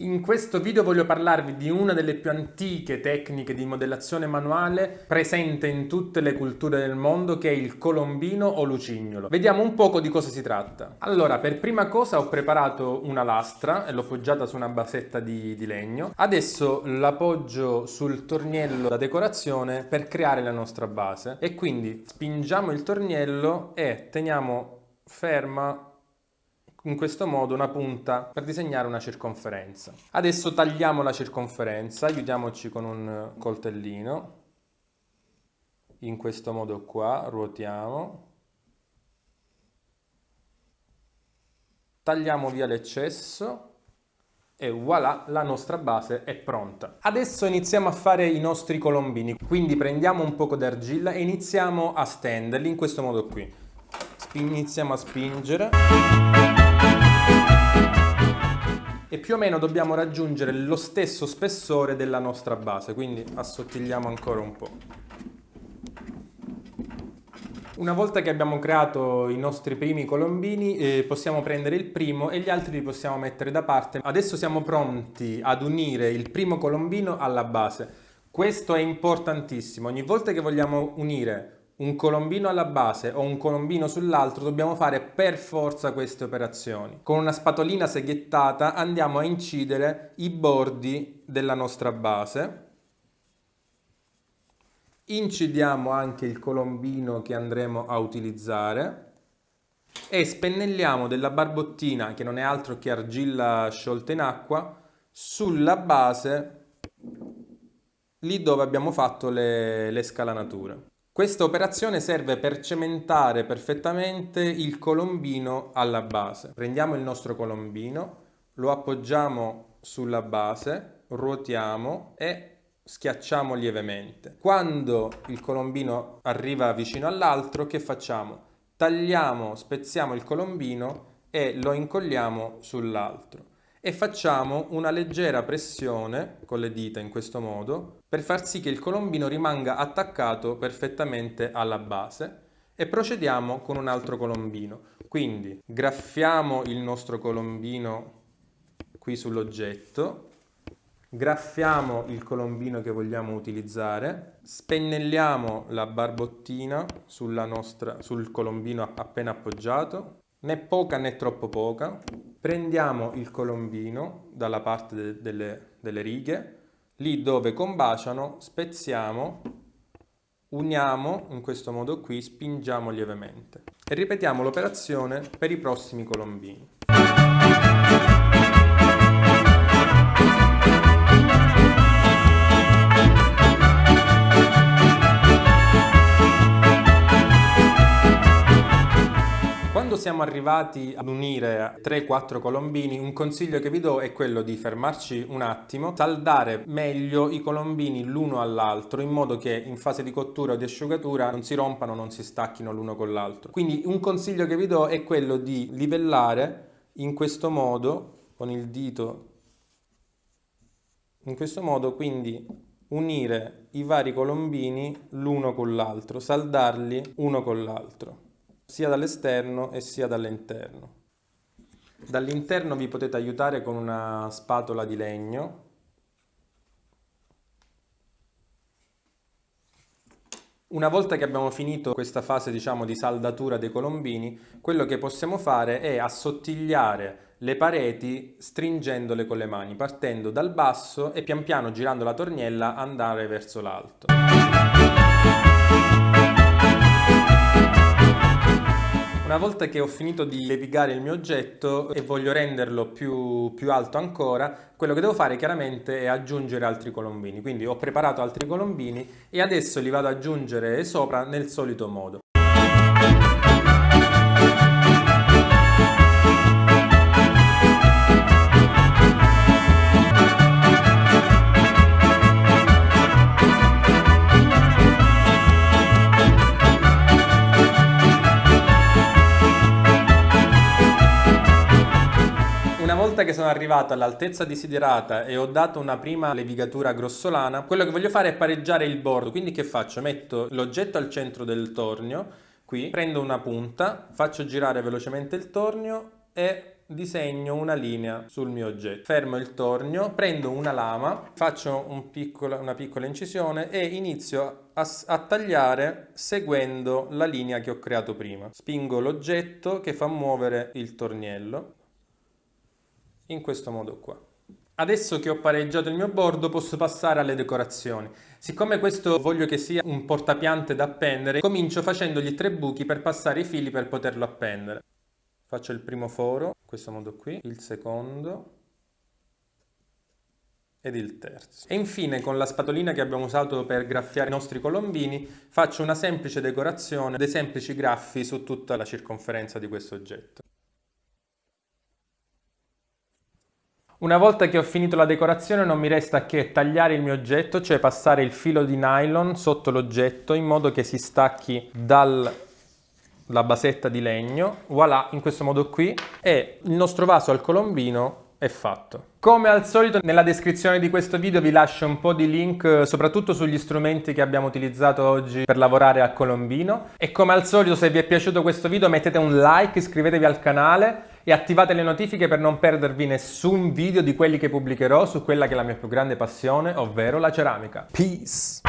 In questo video voglio parlarvi di una delle più antiche tecniche di modellazione manuale presente in tutte le culture del mondo che è il colombino o lucignolo. Vediamo un poco di cosa si tratta. Allora, per prima cosa ho preparato una lastra e l'ho poggiata su una basetta di, di legno. Adesso la poggio sul torniello da decorazione per creare la nostra base e quindi spingiamo il torniello e teniamo ferma in questo modo una punta per disegnare una circonferenza. Adesso tagliamo la circonferenza, aiutiamoci con un coltellino, in questo modo qua, ruotiamo, tagliamo via l'eccesso e voilà, la nostra base è pronta. Adesso iniziamo a fare i nostri colombini, quindi prendiamo un poco d'argilla e iniziamo a stenderli in questo modo qui. Iniziamo a spingere e più o meno dobbiamo raggiungere lo stesso spessore della nostra base, quindi assottigliamo ancora un po'. Una volta che abbiamo creato i nostri primi colombini eh, possiamo prendere il primo e gli altri li possiamo mettere da parte. Adesso siamo pronti ad unire il primo colombino alla base. Questo è importantissimo, ogni volta che vogliamo unire un colombino alla base o un colombino sull'altro dobbiamo fare per forza queste operazioni. Con una spatolina seghettata andiamo a incidere i bordi della nostra base. Incidiamo anche il colombino che andremo a utilizzare e spennelliamo della barbottina, che non è altro che argilla sciolta in acqua, sulla base lì dove abbiamo fatto le, le scalanature. Questa operazione serve per cementare perfettamente il colombino alla base. Prendiamo il nostro colombino, lo appoggiamo sulla base, ruotiamo e schiacciamo lievemente. Quando il colombino arriva vicino all'altro, che facciamo? Tagliamo, spezziamo il colombino e lo incolliamo sull'altro e facciamo una leggera pressione con le dita in questo modo per far sì che il colombino rimanga attaccato perfettamente alla base e procediamo con un altro colombino. Quindi graffiamo il nostro colombino qui sull'oggetto, graffiamo il colombino che vogliamo utilizzare, spennelliamo la barbottina nostra, sul colombino appena appoggiato, né poca né troppo poca, prendiamo il colombino dalla parte de delle, delle righe, lì dove combaciano spezziamo, uniamo in questo modo qui, spingiamo lievemente e ripetiamo l'operazione per i prossimi colombini. Siamo arrivati ad unire 3-4 colombini, un consiglio che vi do è quello di fermarci un attimo, saldare meglio i colombini l'uno all'altro in modo che in fase di cottura o di asciugatura non si rompano, non si stacchino l'uno con l'altro. Quindi un consiglio che vi do è quello di livellare in questo modo con il dito in questo modo quindi unire i vari colombini l'uno con l'altro, saldarli uno con l'altro sia dall'esterno e sia dall'interno. Dall'interno vi potete aiutare con una spatola di legno Una volta che abbiamo finito questa fase diciamo, di saldatura dei colombini, quello che possiamo fare è assottigliare le pareti stringendole con le mani, partendo dal basso e pian piano girando la torniella andare verso l'alto. Una volta che ho finito di levigare il mio oggetto e voglio renderlo più, più alto ancora, quello che devo fare chiaramente è aggiungere altri colombini. Quindi ho preparato altri colombini e adesso li vado ad aggiungere sopra nel solito modo. Volta che sono arrivato all'altezza desiderata e ho dato una prima levigatura grossolana, quello che voglio fare è pareggiare il bordo. Quindi che faccio? Metto l'oggetto al centro del tornio, qui, prendo una punta, faccio girare velocemente il tornio e disegno una linea sul mio oggetto. Fermo il tornio, prendo una lama, faccio un piccolo, una piccola incisione e inizio a, a tagliare seguendo la linea che ho creato prima. Spingo l'oggetto che fa muovere il torniello in questo modo qua. Adesso che ho pareggiato il mio bordo posso passare alle decorazioni. Siccome questo voglio che sia un portapiante da appendere, comincio facendogli tre buchi per passare i fili per poterlo appendere. Faccio il primo foro, in questo modo qui, il secondo ed il terzo. E infine con la spatolina che abbiamo usato per graffiare i nostri colombini faccio una semplice decorazione, dei semplici graffi su tutta la circonferenza di questo oggetto. Una volta che ho finito la decorazione non mi resta che tagliare il mio oggetto, cioè passare il filo di nylon sotto l'oggetto in modo che si stacchi dalla basetta di legno, voilà, in questo modo qui, e il nostro vaso al colombino è fatto. Come al solito nella descrizione di questo video vi lascio un po' di link eh, soprattutto sugli strumenti che abbiamo utilizzato oggi per lavorare a Colombino. E come al solito se vi è piaciuto questo video mettete un like, iscrivetevi al canale e attivate le notifiche per non perdervi nessun video di quelli che pubblicherò su quella che è la mia più grande passione ovvero la ceramica. Peace!